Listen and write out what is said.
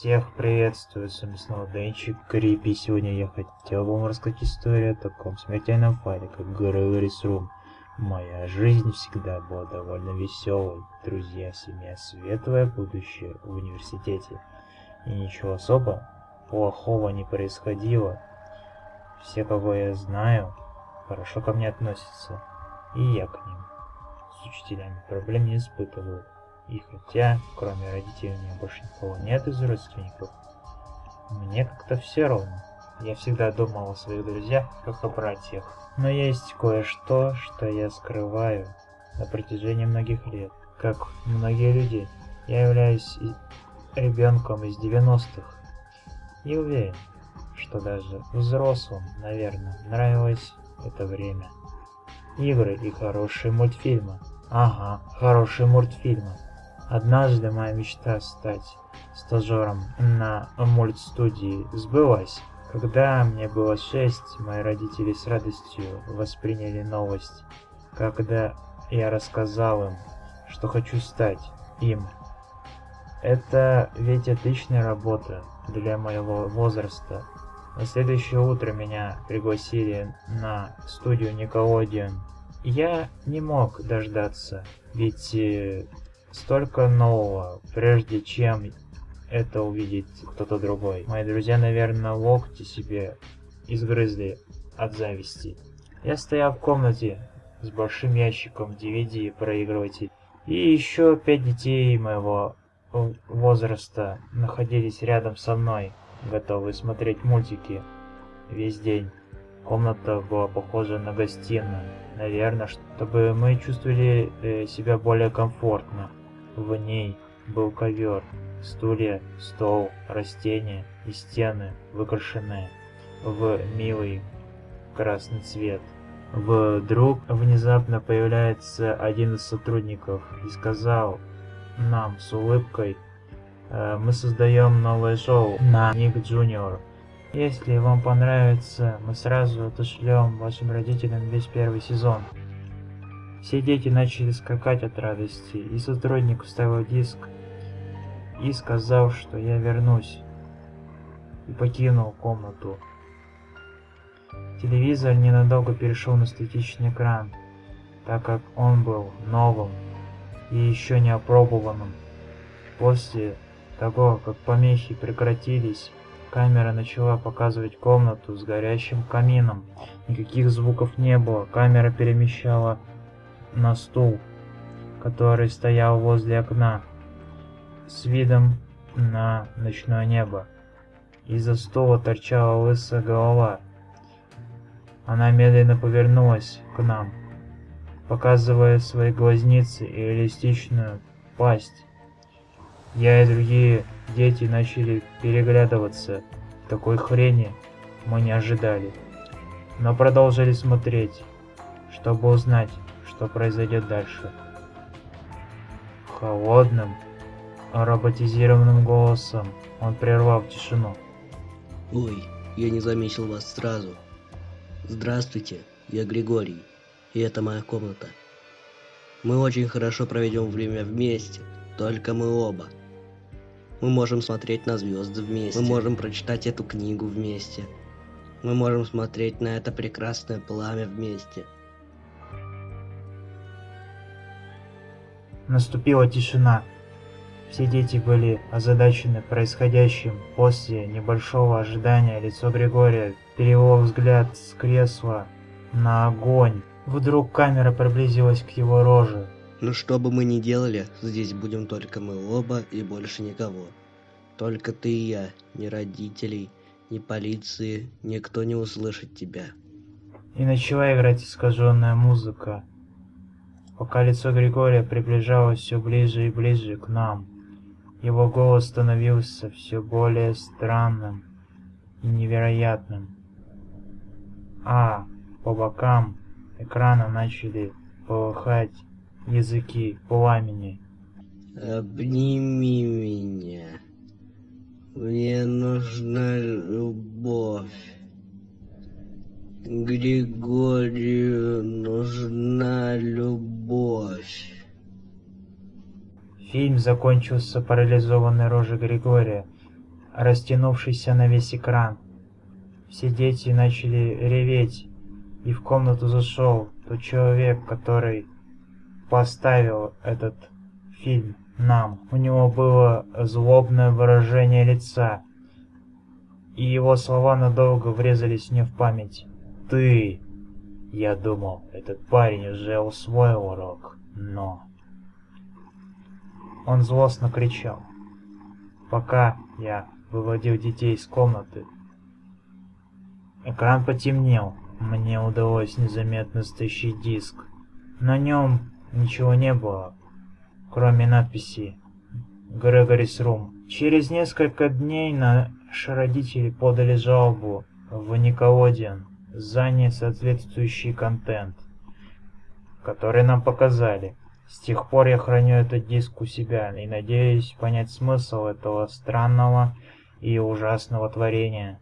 Всех приветствую, с вами снова Денчик Крипи. Сегодня я хотел вам рассказать историю о таком смертельном файле, как Грэвэрис Рум. Моя жизнь всегда была довольно веселой. Друзья, семья, светлое будущее в университете. И ничего особо плохого не происходило. Все, кого я знаю, хорошо ко мне относятся. И я к ним. С учителями проблем не испытываю. И хотя, кроме родителей, у меня больше никого нет из родственников, мне как-то все равно. Я всегда думал о своих друзьях, как о братьях. Но есть кое-что, что я скрываю на протяжении многих лет. Как многие люди, я являюсь ребенком из 90-х. И уверен, что даже взрослым, наверное, нравилось это время. Игры и хорошие мультфильмы. Ага, хорошие мультфильмы. Однажды моя мечта стать стажером на мультстудии сбылась. Когда мне было шесть, мои родители с радостью восприняли новость, когда я рассказал им, что хочу стать им. Это ведь отличная работа для моего возраста. На следующее утро меня пригласили на студию Nickelodeon. Я не мог дождаться, ведь э, столько нового, прежде чем это увидит кто-то другой. Мои друзья, наверное, локти себе изгрызли от зависти. Я стоял в комнате с большим ящиком DVD и проигрыватель. И еще пять детей моего возраста находились рядом со мной, готовые смотреть мультики весь день. Комната была похожа на гостиную, наверное, чтобы мы чувствовали э, себя более комфортно. В ней был ковер, стулья, стол, растения и стены, выкрашенные в милый красный цвет. Вдруг внезапно появляется один из сотрудников и сказал нам с улыбкой, «Э, мы создаем новое шоу на Ник Джуниор. Если вам понравится, мы сразу отошлем вашим родителям весь первый сезон. Все дети начали скакать от радости, и сотрудник вставил диск и сказал, что я вернусь, и покинул комнату. Телевизор ненадолго перешел на статичный экран, так как он был новым и еще не опробованным. После того, как помехи прекратились, камера начала показывать комнату с горящим камином. Никаких звуков не было, камера перемещала на стул, который стоял возле окна, с видом на ночное небо. Из-за стула торчала лысая голова. Она медленно повернулась к нам, показывая свои глазницы и реалистичную пасть. Я и другие дети начали переглядываться. Такой хрени мы не ожидали, но продолжили смотреть, чтобы узнать, что произойдет дальше. Холодным, роботизированным голосом он прервал тишину. Ой, я не заметил вас сразу. Здравствуйте, я Григорий, и это моя комната. Мы очень хорошо проведем время вместе, только мы оба. Мы можем смотреть на звезды вместе, мы можем прочитать эту книгу вместе, мы можем смотреть на это прекрасное пламя вместе. Наступила тишина. Все дети были озадачены происходящим. После небольшого ожидания лицо Григория перевело взгляд с кресла на огонь. Вдруг камера приблизилась к его роже. Ну что бы мы ни делали, здесь будем только мы оба и больше никого. Только ты и я, ни родителей, ни полиции, никто не услышит тебя. И начала играть искаженная музыка пока лицо Григория приближалось все ближе и ближе к нам. Его голос становился все более странным и невероятным. А по бокам экрана начали полыхать языки пламени. Обними меня. Мне нужна любовь. Григорию нужна любовь. Фильм закончился парализованной рожей Григория. растянувшийся на весь экран. Все дети начали реветь, и в комнату зашел тот человек, который поставил этот фильм нам. У него было злобное выражение лица, и его слова надолго врезались мне в память. «Ты!» Я думал, этот парень уже усвоил урок, но... Он злостно кричал. Пока я выводил детей из комнаты, экран потемнел. Мне удалось незаметно стащить диск. На нем ничего не было, кроме надписи «Грегорис Рум». Через несколько дней наши родители подали жалобу в Николодиан за несоответствующий контент, который нам показали. С тех пор я храню этот диск у себя и надеюсь понять смысл этого странного и ужасного творения.